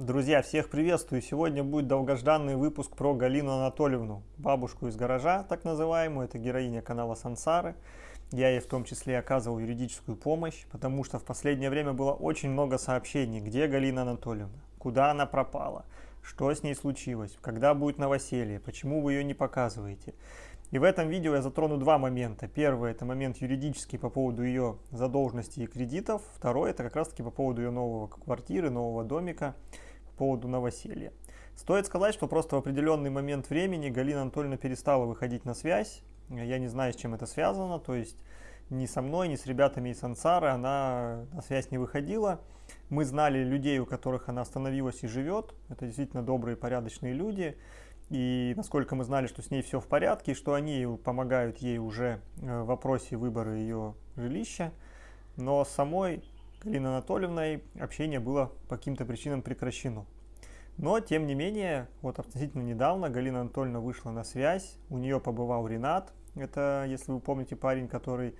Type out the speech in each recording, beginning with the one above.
Друзья, всех приветствую! Сегодня будет долгожданный выпуск про Галину Анатольевну, бабушку из гаража, так называемую. Это героиня канала Сансары. Я ей в том числе оказывал юридическую помощь, потому что в последнее время было очень много сообщений, где Галина Анатольевна, куда она пропала, что с ней случилось, когда будет новоселье, почему вы ее не показываете. И в этом видео я затрону два момента. Первый – это момент юридический по поводу ее задолженности и кредитов. Второй – это как раз-таки по поводу ее нового квартиры, нового домика поводу новоселья. Стоит сказать, что просто в определенный момент времени Галина Анатольевна перестала выходить на связь. Я не знаю, с чем это связано, то есть ни со мной, ни с ребятами из Ансары она на связь не выходила. Мы знали людей, у которых она остановилась и живет. Это действительно добрые, порядочные люди. И насколько мы знали, что с ней все в порядке, что они помогают ей уже э, в вопросе выбора ее жилища. Но самой Галиной Анатольевной общение было по каким-то причинам прекращено. Но, тем не менее, вот относительно недавно Галина Анатольевна вышла на связь, у нее побывал Ренат, это, если вы помните, парень, который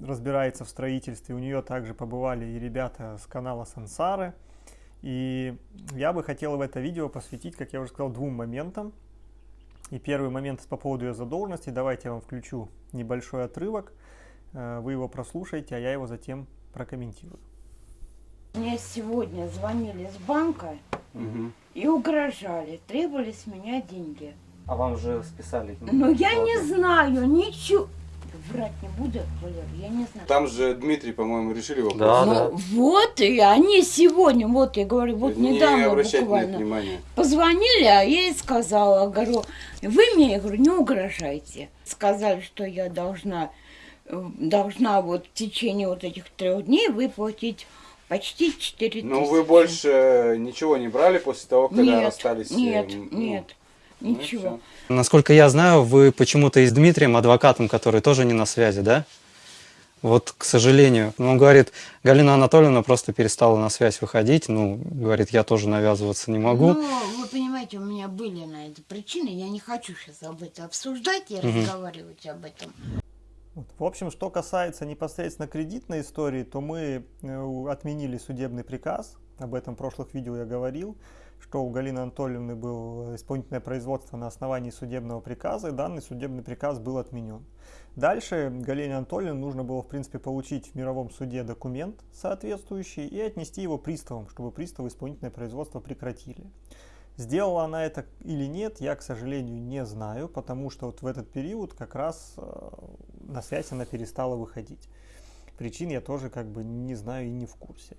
разбирается в строительстве, у нее также побывали и ребята с канала Сансары. И я бы хотел в это видео посвятить, как я уже сказал, двум моментам. И первый момент по поводу ее задолженности. Давайте я вам включу небольшой отрывок. Э, вы его прослушаете, а я его затем прокомментирую. Мне сегодня звонили с банка угу. и угрожали, требовали с меня деньги. А вам же списали? Ну, я не знаю, ничего. Врать не буду, Валер, я не знаю. Там же Дмитрий, по-моему, решили вопрос. Да, ну, да. Вот, и они сегодня, вот я говорю, вот не недавно буквально внимания. позвонили, а я ей сказала, говорю, вы мне, я говорю, не угрожайте. Сказали, что я должна должна вот в течение вот этих трех дней выплатить почти 4 тысячи. Ну вы больше ничего не брали после того, когда нет, расстались? Нет, ну, нет, ничего. Ну, Насколько я знаю, вы почему-то и с Дмитрием, адвокатом, который тоже не на связи, да? Вот, к сожалению. Ну, он говорит, Галина Анатольевна просто перестала на связь выходить. Ну, говорит, я тоже навязываться не могу. Ну, вы понимаете, у меня были на это причины. Я не хочу сейчас об этом обсуждать и угу. разговаривать об этом. В общем, что касается непосредственно кредитной истории, то мы э, отменили судебный приказ. Об этом в прошлых видео я говорил, что у Галины Анатольевны было исполнительное производство на основании судебного приказа, и данный судебный приказ был отменен. Дальше Галине Анатольевне нужно было, в принципе, получить в мировом суде документ соответствующий и отнести его приставам, чтобы приставы исполнительное производство прекратили. Сделала она это или нет, я, к сожалению, не знаю, потому что вот в этот период как раз э, на связь она перестала выходить. Причин я тоже как бы не знаю и не в курсе.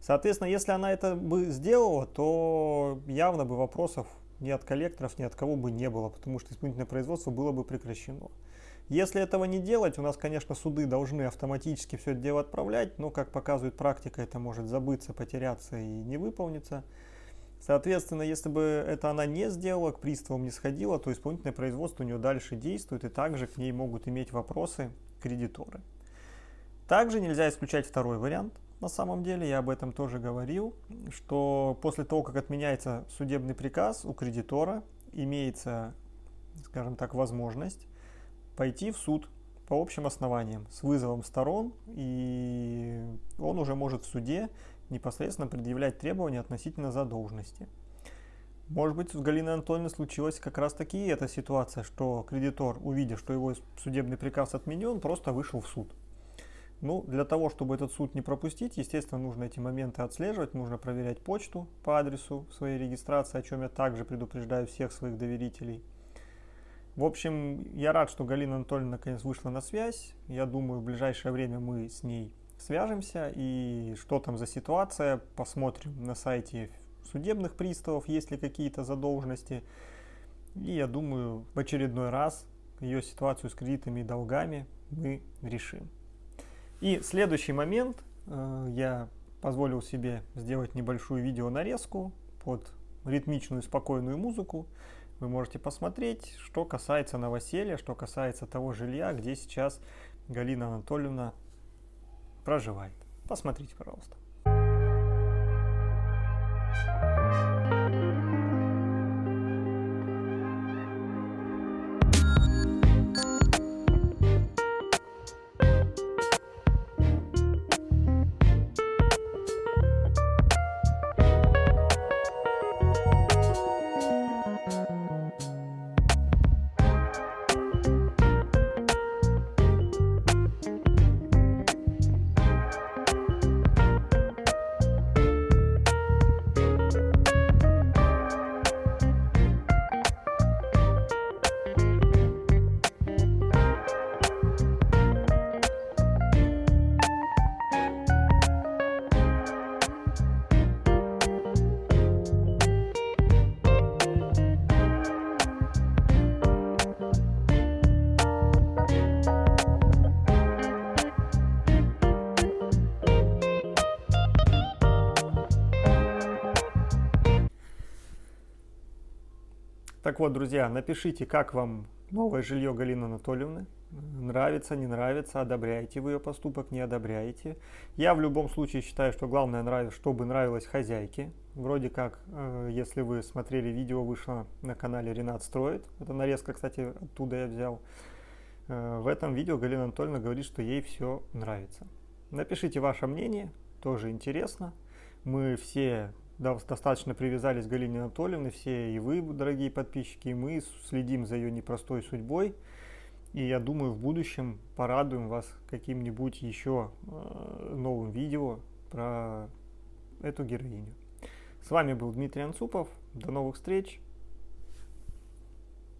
Соответственно, если она это бы сделала, то явно бы вопросов ни от коллекторов, ни от кого бы не было, потому что исполнительное производство было бы прекращено. Если этого не делать, у нас, конечно, суды должны автоматически все это дело отправлять, но, как показывает практика, это может забыться, потеряться и не выполниться. Соответственно, если бы это она не сделала, к приставам не сходила, то исполнительное производство у нее дальше действует, и также к ней могут иметь вопросы кредиторы. Также нельзя исключать второй вариант. На самом деле, я об этом тоже говорил, что после того, как отменяется судебный приказ, у кредитора имеется, скажем так, возможность пойти в суд по общим основаниям с вызовом сторон, и он уже может в суде непосредственно предъявлять требования относительно задолженности. Может быть, с Галиной Анатольевной случилась как раз таки эта ситуация, что кредитор, увидя, что его судебный приказ отменен, просто вышел в суд. Ну, для того, чтобы этот суд не пропустить, естественно, нужно эти моменты отслеживать, нужно проверять почту по адресу своей регистрации, о чем я также предупреждаю всех своих доверителей. В общем, я рад, что Галина Анатольевна наконец вышла на связь. Я думаю, в ближайшее время мы с ней свяжемся и что там за ситуация, посмотрим на сайте судебных приставов, есть ли какие-то задолженности. И я думаю, в очередной раз ее ситуацию с кредитами и долгами мы решим. И следующий момент, э, я позволил себе сделать небольшую видео нарезку под ритмичную спокойную музыку. Вы можете посмотреть, что касается новоселья, что касается того жилья, где сейчас Галина Анатольевна проживает. Посмотрите, пожалуйста. Так вот, друзья, напишите, как вам новое жилье Галины Анатольевны. Нравится, не нравится, одобряете вы ее поступок, не одобряете. Я в любом случае считаю, что главное, чтобы нравилось хозяйке. Вроде как, э, если вы смотрели видео, вышло на канале Ренат Строит. Это нарезка, кстати, оттуда я взял. Э, в этом видео Галина Анатольевна говорит, что ей все нравится. Напишите ваше мнение, тоже интересно. Мы все достаточно привязались к Галине Анатольевне, все и вы, дорогие подписчики, и мы следим за ее непростой судьбой. И я думаю, в будущем порадуем вас каким-нибудь еще э, новым видео про эту героиню. С вами был Дмитрий Анцупов. До новых встреч.